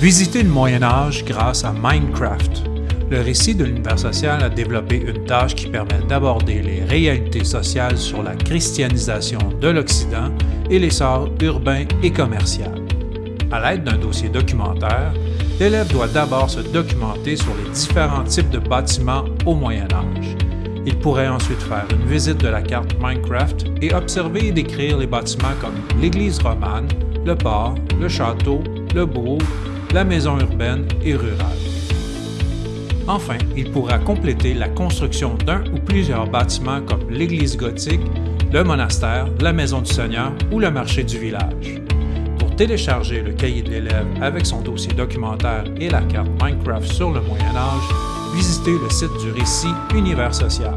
Visitez le Moyen Âge grâce à Minecraft. Le récit de l'univers social a développé une tâche qui permet d'aborder les réalités sociales sur la christianisation de l'Occident et l'essor urbain et commercial. À l'aide d'un dossier documentaire, l'élève doit d'abord se documenter sur les différents types de bâtiments au Moyen Âge. Il pourrait ensuite faire une visite de la carte Minecraft et observer et décrire les bâtiments comme l'église romane, le port, le château, le bourg, la maison urbaine et rurale. Enfin, il pourra compléter la construction d'un ou plusieurs bâtiments comme l'église gothique, le monastère, la maison du Seigneur ou le marché du village. Pour télécharger le cahier de l'élève avec son dossier documentaire et la carte Minecraft sur le Moyen Âge, visitez le site du récit Univers social.